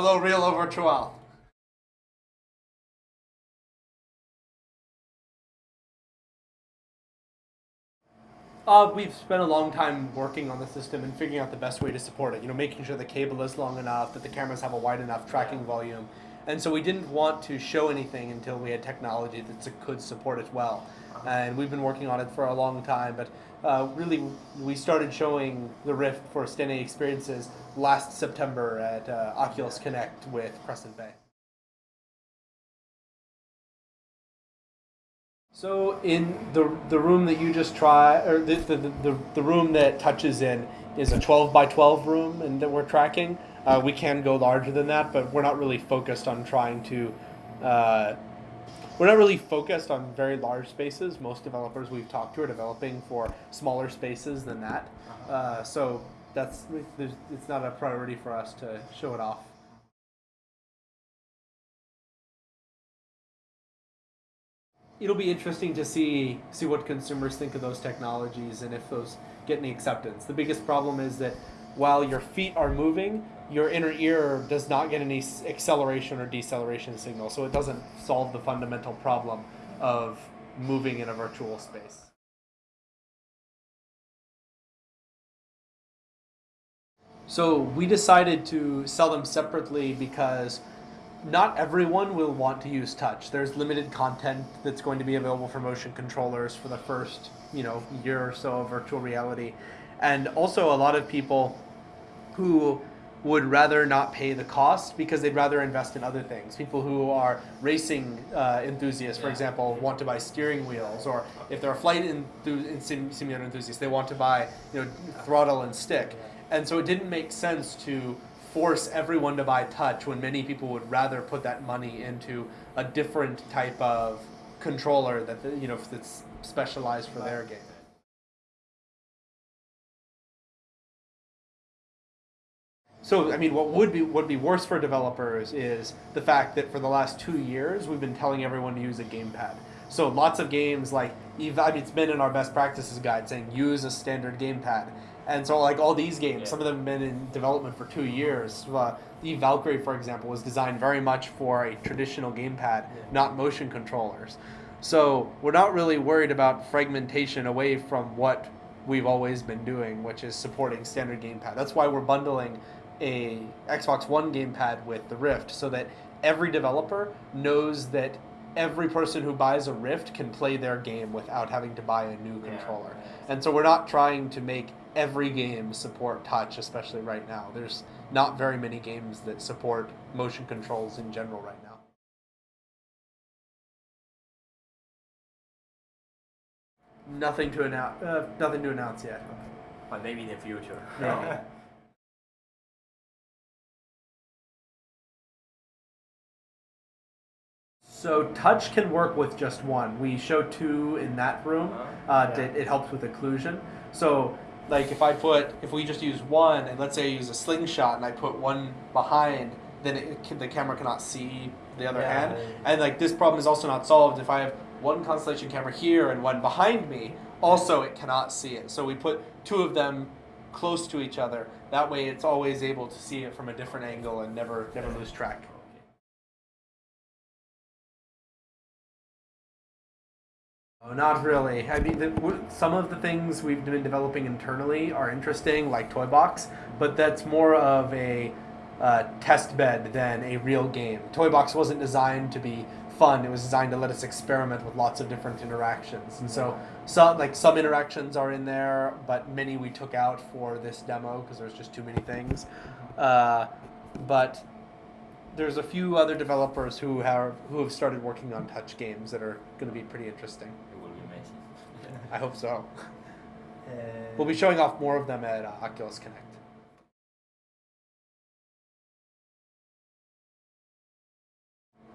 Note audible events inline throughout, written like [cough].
Hello, Real or Virtual. Uh, we've spent a long time working on the system and figuring out the best way to support it. You know, making sure the cable is long enough, that the cameras have a wide enough tracking volume, and so we didn't want to show anything until we had technology that could support it well. Uh-huh. And we've been working on it for a long time, but uh, really we started showing the Rift for standing experiences last September at uh, Oculus Connect with Crescent Bay. So in the the room that you just try, or the the, the, the room that touches in is a 12 by 12 room, and that we're tracking. Uh, we can go larger than that, but we're not really focused on trying to. We're not really focused on very large spaces. Most developers we've talked to are developing for smaller spaces than that. Uh-huh. Uh, so that's it's not a priority for us to show it off. It'll be interesting to see see what consumers think of those technologies and if those get any acceptance. The biggest problem is that while your feet are moving, your inner ear does not get any acceleration or deceleration signal, so it doesn't solve the fundamental problem of moving in a virtual space. So we decided to sell them separately because not everyone will want to use touch. There's limited content that's going to be available for motion controllers for the first, you know, year or so of virtual reality. And also a lot of people who would rather not pay the cost because they'd rather invest in other things. People who are racing uh, enthusiasts, for yeah. example, want to buy steering wheels, or if they're a flight enthu- simulator enthusiast, they want to buy you know throttle and stick. And so it didn't make sense to force everyone to buy touch when many people would rather put that money into a different type of controller that you know that's specialized for their game. So, I mean, what would be would be worse for developers is the fact that for the last two years we've been telling everyone to use a gamepad. So lots of games like I mean, it's been in our best practices guide saying use a standard gamepad. And so, like all these games, yeah. some of them have been in development for two years. Uh, Eve Valkyrie, for example, was designed very much for a traditional gamepad, yeah. not motion controllers. So we're not really worried about fragmentation away from what we've always been doing, which is supporting standard gamepad. That's why we're bundling a Xbox One gamepad with the Rift so that every developer knows that every person who buys a Rift can play their game without having to buy a new yeah, controller. And so we're not trying to make every game support touch, especially right now. There's not very many games that support motion controls in general right now. Nothing to announce. Uh, nothing to announce yet. But maybe in the future. Yeah. [laughs] So touch can work with just one. We show two in that room. Uh-huh. Uh, yeah. it, it, helps with occlusion. So like if I put, if we just use one, and let's say I use a slingshot and I put one behind, then it, the camera cannot see the other yeah. hand. And like this problem is also not solved if I have one Constellation camera here and one behind me. Also, it cannot see it. So we put two of them close to each other. That way, it's always able to see it from a different angle and never never lose track. Oh, not really. I mean, the, some of the things we've been developing internally are interesting, like Toy Box, but that's more of a uh, test bed than a real game. Toy Box wasn't designed to be fun. It was designed to let us experiment with lots of different interactions. And so, some like some interactions are in there, but many we took out for this demo because there's just too many things. Uh, but there's a few other developers who have who have started working on touch games that are going to be pretty interesting. It will be amazing. I hope so. Uh, [laughs] we'll be showing off more of them at uh, Oculus Connect.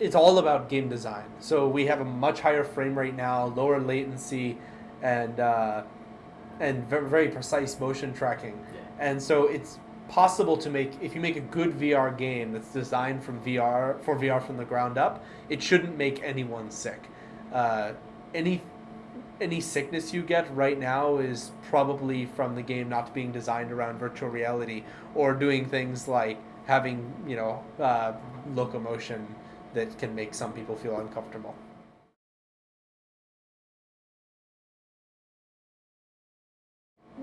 It's all about game design. So we have a much higher frame rate now, lower latency, and uh, and very, very precise motion tracking. Yeah. And so it's possible to make if you make a good VR game that's designed from VR for VR from the ground up, it shouldn't make anyone sick. Uh, any any sickness you get right now is probably from the game not being designed around virtual reality or doing things like having you know uh, locomotion that can make some people feel uncomfortable.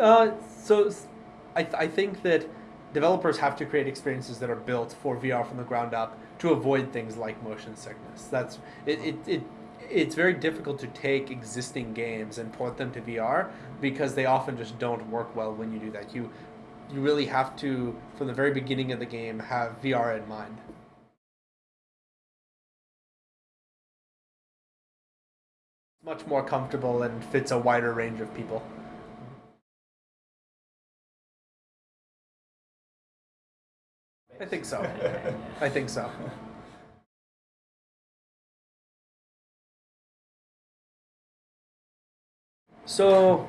Uh, so I, th- I think that developers have to create experiences that are built for VR from the ground up to avoid things like motion sickness. That's it, it, it it's very difficult to take existing games and port them to VR because they often just don't work well when you do that. You you really have to from the very beginning of the game have VR in mind. It's much more comfortable and fits a wider range of people. I think so. [laughs] I think so. So,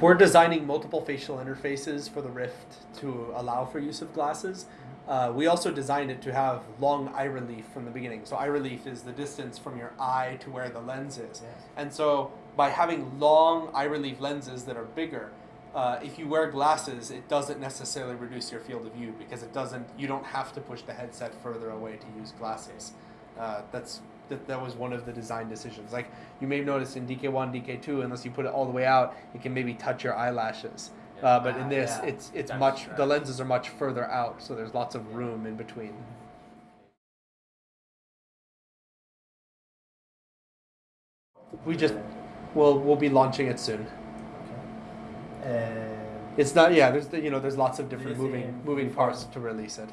we're designing multiple facial interfaces for the Rift to allow for use of glasses. Uh, we also designed it to have long eye relief from the beginning. So, eye relief is the distance from your eye to where the lens is. Yes. And so, by having long eye relief lenses that are bigger, uh, if you wear glasses, it doesn't necessarily reduce your field of view because it doesn't. You don't have to push the headset further away to use glasses. Uh, that's that, that was one of the design decisions. Like you may have noticed in DK1, DK2, unless you put it all the way out, it can maybe touch your eyelashes. Uh, but in Ah, this, yeah. it's it's That's much. The lenses are much further out, so there's lots of room in between. We just we'll we'll be launching it soon. Uh, It's not yeah. There's the- you know there's lots of different moving moving parts to release it.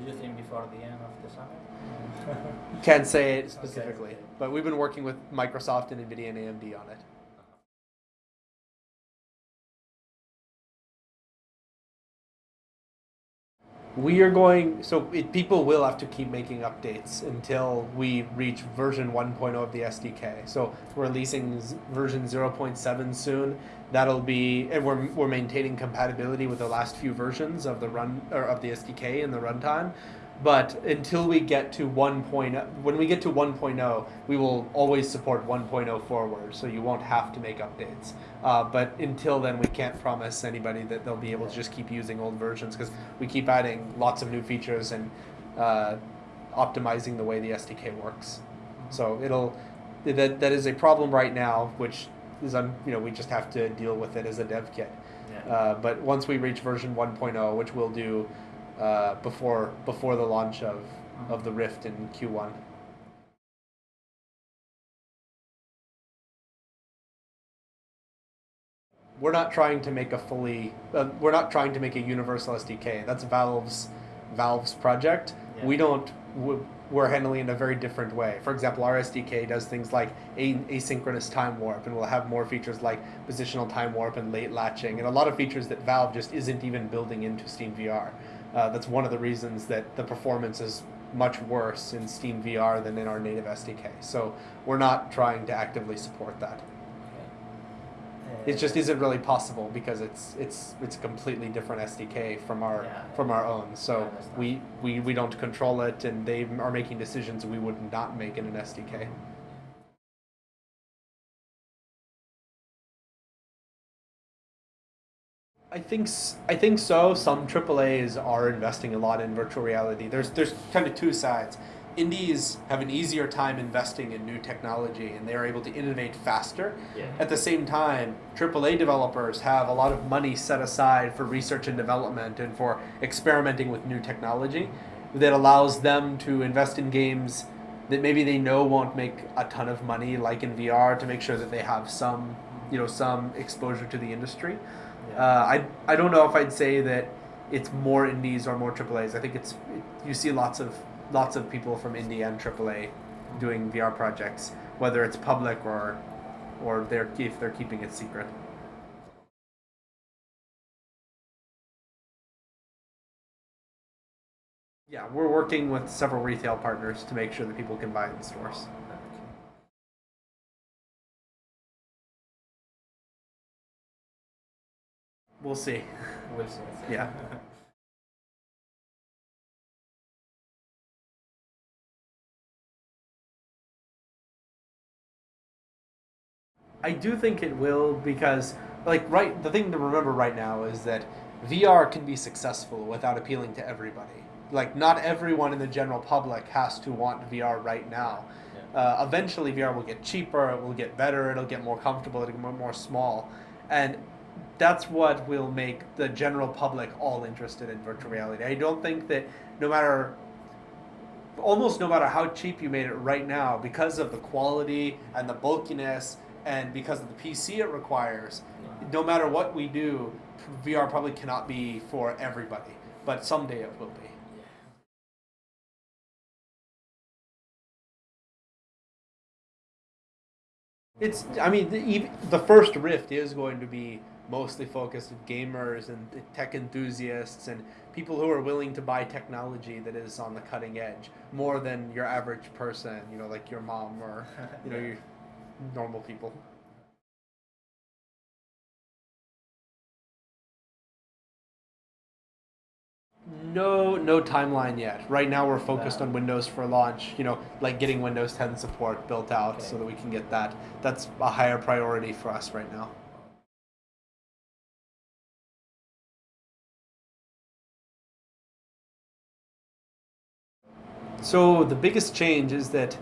Do you think before the end of the summer? Can't say it specifically, okay. but we've been working with Microsoft and Nvidia and AMD on it. We are going so it, people will have to keep making updates until we reach version 1.0 of the SDK. So we're releasing version 0.7 soon. That'll be and we're we're maintaining compatibility with the last few versions of the run or of the SDK and the runtime. But until we get to 1.0, when we get to 1.0, we will always support 1.0 forward, so you won't have to make updates. Uh, but until then, we can't promise anybody that they'll be able to just keep using old versions because we keep adding lots of new features and uh, optimizing the way the SDK works. So it'll that that is a problem right now, which is un, you know we just have to deal with it as a dev kit. Yeah. Uh, but once we reach version 1.0, which we'll do uh, before before the launch of, of the Rift in Q1. We're not trying to make a fully. Uh, we're not trying to make a universal SDK. That's Valve's Valve's project. Yeah. We don't. We're handling it in a very different way. For example, our SDK does things like a- asynchronous time warp, and we'll have more features like positional time warp and late latching, and a lot of features that Valve just isn't even building into Steam VR. Uh, that's one of the reasons that the performance is much worse in Steam VR than in our native SDK. So we're not trying to actively support that. It just isn't really possible because it's it's it's a completely different SDK from our Yeah. from our own. So we, we we don't control it, and they are making decisions we would not make in an SDK. I think I think so. Some AAA's are investing a lot in virtual reality. There's there's kind of two sides. Indies have an easier time investing in new technology, and they are able to innovate faster. Yeah. At the same time, AAA developers have a lot of money set aside for research and development and for experimenting with new technology that allows them to invest in games that maybe they know won't make a ton of money, like in VR, to make sure that they have some, you know, some exposure to the industry. Uh, I I don't know if I'd say that it's more indies or more AAA's. I think it's you see lots of lots of people from indie and AAA doing VR projects, whether it's public or or they're if they're keeping it secret. Yeah, we're working with several retail partners to make sure that people can buy in stores. We'll see. We'll see. Yeah. I do think it will because, like, right, the thing to remember right now is that VR can be successful without appealing to everybody. like not everyone in the general public has to want VR right now. Yeah. Uh, eventually, VR will get cheaper, it will get better, it'll get more comfortable, it'll get more, more small, and that's what will make the general public all interested in virtual reality. I don't think that no matter almost no matter how cheap you made it right now, because of the quality and the bulkiness and because of the PC it requires, no matter what we do, VR probably cannot be for everybody. But someday it will be. It's, I mean, the, the first Rift is going to be mostly focused on gamers and tech enthusiasts and people who are willing to buy technology that is on the cutting edge more than your average person, you know, like your mom or, [laughs] you know, your normal people. No, no timeline yet. Right now, we're focused on Windows for launch. You know, like getting Windows 10 support built out Okay. so that we can get that. That's a higher priority for us right now. So the biggest change is that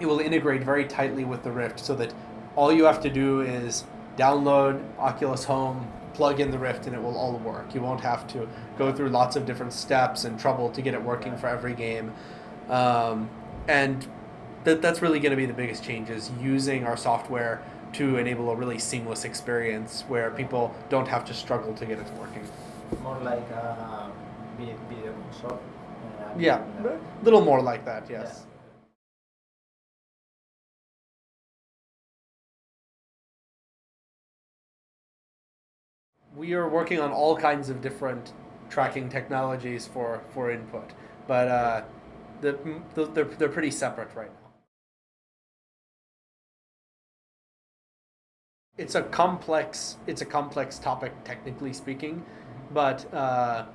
it will integrate very tightly with the Rift, so that all you have to do is download Oculus Home, plug in the Rift, and it will all work. You won't have to go through lots of different steps and trouble to get it working for every game. Um, and that, that's really going to be the biggest change is using our software to enable a really seamless experience where people don't have to struggle to get it working. More like a vi- video console. Uh, Yeah, a little more like that, yes. We are working on all kinds of different tracking technologies for, for input, but uh, the, the, they're, they're pretty separate right now. It's a complex it's a complex topic technically speaking, but uh,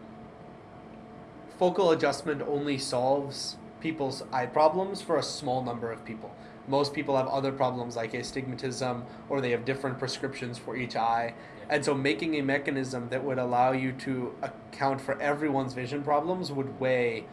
focal adjustment only solves people's eye problems for a small number of people. Most people have other problems like astigmatism or they have different prescriptions for each eye. And so making a mechanism that would allow you to account for everyone's vision problems would weigh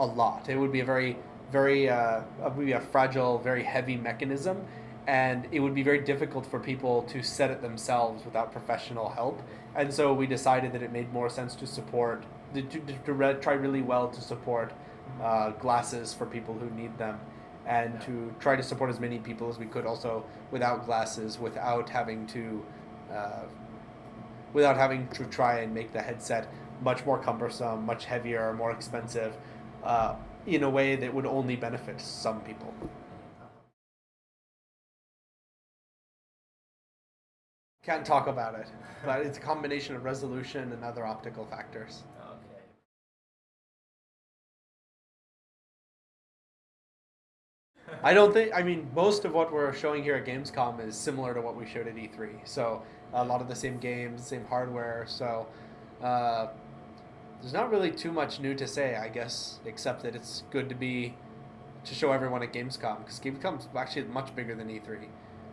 a lot. It would be a very, very, uh, it would be a fragile, very heavy mechanism. And it would be very difficult for people to set it themselves without professional help. And so we decided that it made more sense to support, to, to, to re- try really well to support uh, glasses for people who need them and to try to support as many people as we could also without glasses without having to uh, without having to try and make the headset much more cumbersome much heavier more expensive uh, in a way that would only benefit some people. Can't talk about it but it's a combination of resolution and other optical factors I don't think. I mean, most of what we're showing here at Gamescom is similar to what we showed at E3. So a lot of the same games, same hardware. So uh, there's not really too much new to say, I guess, except that it's good to be to show everyone at Gamescom because Gamescom's actually much bigger than E3.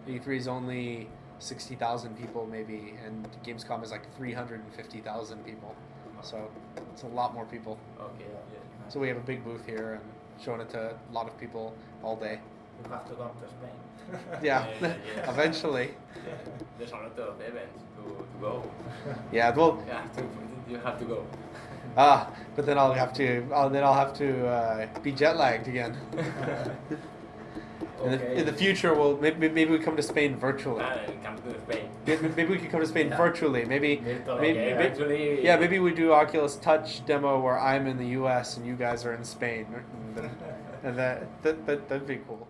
E3 is only sixty thousand people maybe, and Gamescom is like three hundred and fifty thousand people. So it's a lot more people. Okay. Yeah. So we have a big booth here and showing it to a lot of people all day. You have to come to Spain. [laughs] Yeah, Yeah, yeah. eventually. [laughs] There's a lot of events to, to go. [laughs] Yeah, well, Yeah, to, you have to go. ah, but then I'll have to, I'll, then I'll have to uh, be jet lagged again. In, the, in the future, we'll maybe, maybe we come to Spain virtually. And come to Spain. Maybe, maybe we could come to Spain Yeah. virtually. Maybe, maybe, okay, may- actually- yeah, maybe we do Oculus Touch demo where I'm in the U.S. and you guys are in Spain, [laughs] and that, that, that that'd be cool.